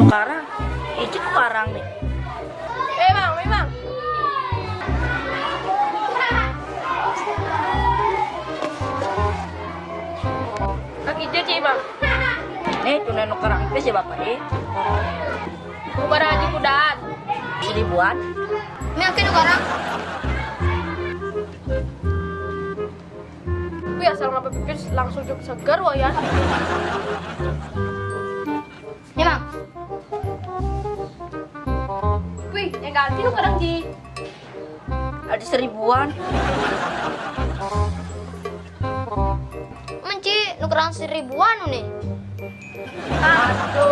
Itu parang nih. Eh bang, eh bang. Kaki bang. Nih tunai nu kerang teh si bapak eh. Bubar haji kudat. Seribuan. Ini akhir sekarang. Wih asal ngapa pipis langsung cukup segar wah ya. Nih bang, yang ganti lu kadang sih. ada seribuan menci lu kurang seribuan nih satu